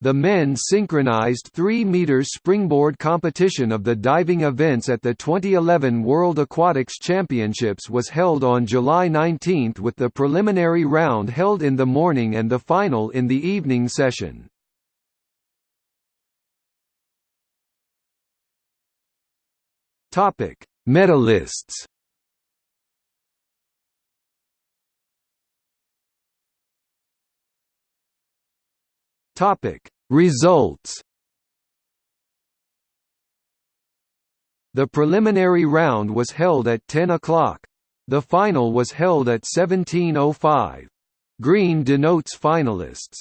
The men's synchronized 3 meters springboard competition of the diving events at the 2011 World Aquatics Championships was held on July 19 with the preliminary round held in the morning and the final in the evening session. Medalists. Topic: Results. The preliminary round was held at 10 o'clock. The final was held at 17:05. Green denotes finalists.